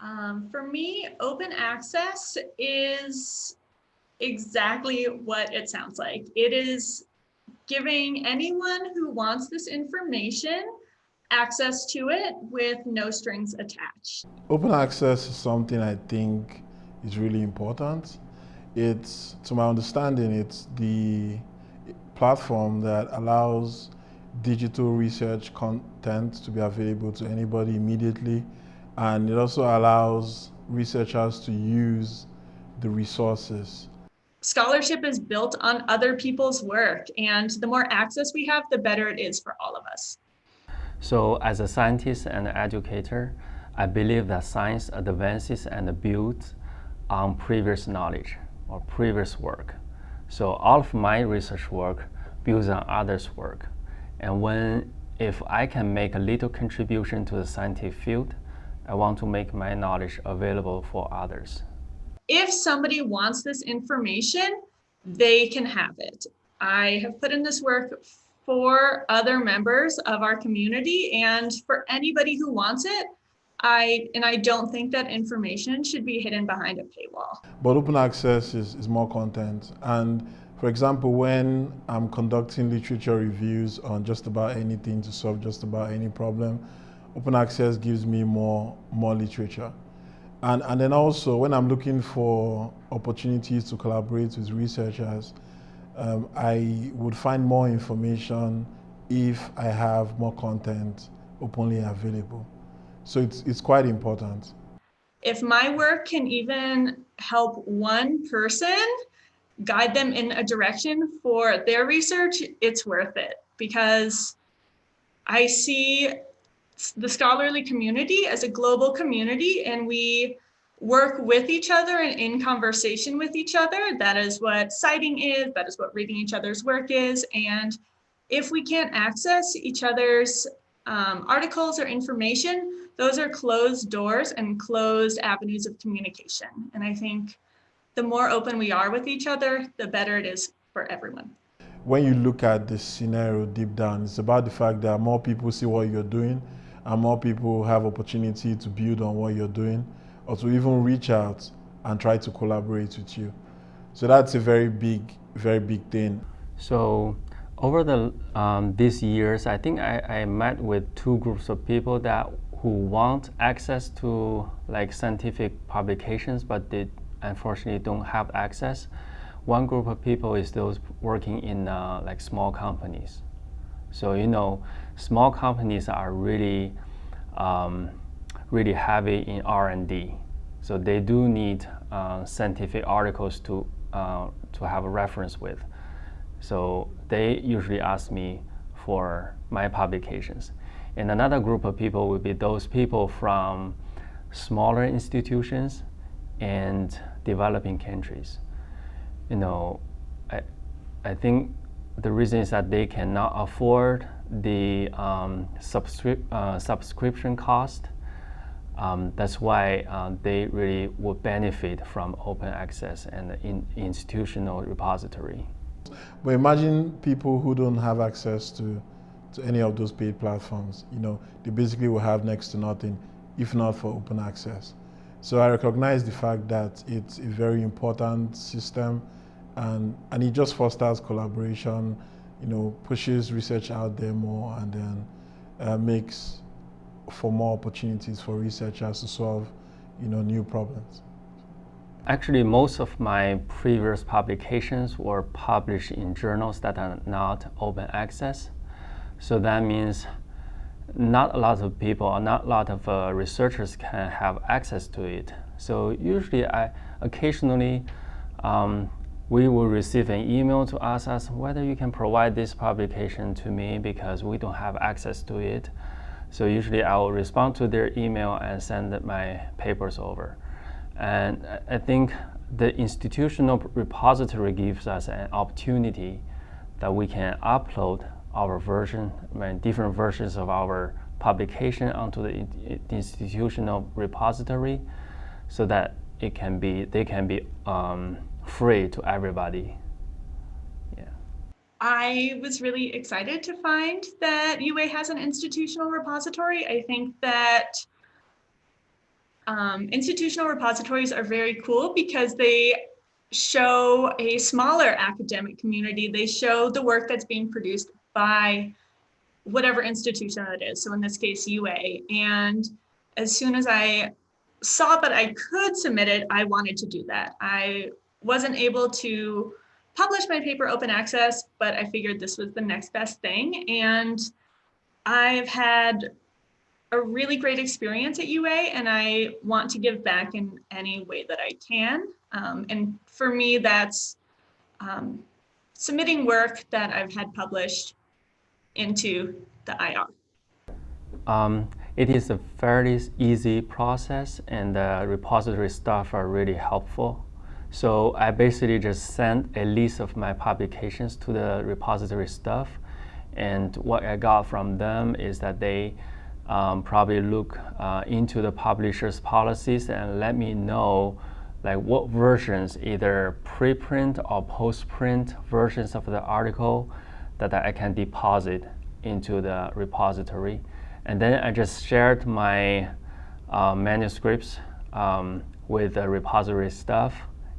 Um, for me, open access is exactly what it sounds like. It is giving anyone who wants this information access to it with no strings attached. Open access is something I think is really important. It's, to my understanding, it's the platform that allows digital research content to be available to anybody immediately. And it also allows researchers to use the resources. Scholarship is built on other people's work, and the more access we have, the better it is for all of us. So as a scientist and educator, I believe that science advances and builds on previous knowledge or previous work. So all of my research work builds on others' work. And when, if I can make a little contribution to the scientific field, I want to make my knowledge available for others. If somebody wants this information, they can have it. I have put in this work for other members of our community and for anybody who wants it, I and I don't think that information should be hidden behind a paywall. But open access is, is more content. And for example, when I'm conducting literature reviews on just about anything to solve just about any problem, open access gives me more, more literature. And, and then also when I'm looking for opportunities to collaborate with researchers, um, I would find more information if I have more content openly available. So it's, it's quite important. If my work can even help one person guide them in a direction for their research, it's worth it because I see the scholarly community as a global community and we work with each other and in conversation with each other. That is what citing is, that is what reading each other's work is. And if we can't access each other's um, articles or information, those are closed doors and closed avenues of communication. And I think the more open we are with each other, the better it is for everyone. When you look at the scenario deep down, it's about the fact that more people see what you're doing and more people have opportunity to build on what you're doing or to even reach out and try to collaborate with you. So that's a very big, very big thing. So over the um, these years, I think I, I met with two groups of people that who want access to like scientific publications, but they unfortunately don't have access. One group of people is those working in uh, like small companies. So you know, small companies are really um, really heavy in R&D. So they do need uh, scientific articles to, uh, to have a reference with. So they usually ask me for my publications. And another group of people would be those people from smaller institutions and developing countries. You know, I, I think the reason is that they cannot afford the um, subscri uh, subscription cost. Um, that's why uh, they really would benefit from open access and in institutional repository. But imagine people who don't have access to, to any of those paid platforms. You know, they basically will have next to nothing, if not for open access. So I recognize the fact that it's a very important system and, and it just fosters collaboration, you know, pushes research out there more and then uh, makes for more opportunities for researchers to solve, you know, new problems. Actually, most of my previous publications were published in journals that are not open access. So that means not a lot of people or not a lot of uh, researchers can have access to it. So usually I occasionally um, we will receive an email to ask us whether you can provide this publication to me because we don't have access to it. So usually I will respond to their email and send my papers over. And I think the institutional repository gives us an opportunity that we can upload our version, different versions of our publication onto the institutional repository so that it can be, they can be um, free to everybody. Yeah. I was really excited to find that UA has an institutional repository. I think that Um, institutional repositories are very cool because they show a smaller academic community. They show the work that's being produced by whatever institution it is. So in this case, UA. And as soon as I saw that I could submit it, I wanted to do that. I wasn't able to publish my paper open access, but I figured this was the next best thing. And I've had a really great experience at UA and I want to give back in any way that I can. Um, and for me, that's um, submitting work that I've had published into the IR. Um, it is a fairly easy process and the repository staff are really helpful. So I basically just sent a list of my publications to the repository staff and what I got from them is that they um, probably look uh, into the publisher's policies and let me know like what versions, either preprint or postprint versions of the article that I can deposit into the repository. And then I just shared my uh, manuscripts um, with the repository staff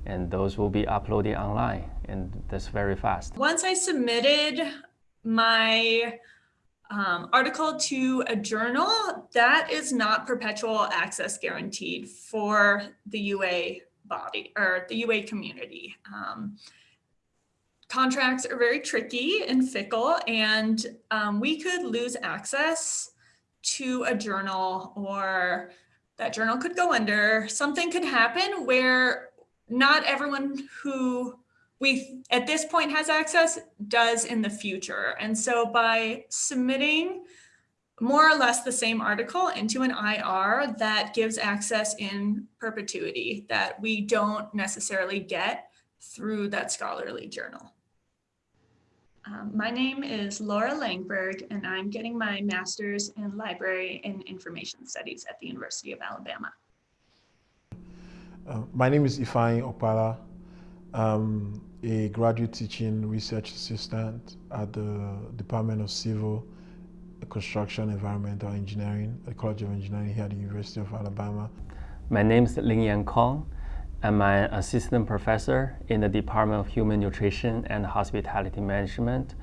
and those will be uploaded online and that's very fast. Once I submitted my um, article to a journal, that is not perpetual access guaranteed for the UA body or the UA community. Um, contracts are very tricky and fickle and um, we could lose access to a journal or that journal could go under. Something could happen where not everyone who we at this point has access does in the future. And so by submitting more or less the same article into an IR that gives access in perpetuity that we don't necessarily get through that scholarly journal. Um, my name is Laura Langberg, and I'm getting my master's in library and information studies at the University of Alabama. Uh, my name is Ifeanyi Opala. I'm a graduate teaching research assistant at the Department of Civil Construction Environmental Engineering at the College of Engineering here at the University of Alabama. My name is Ling Yan Kong. I'm an assistant professor in the Department of Human Nutrition and Hospitality Management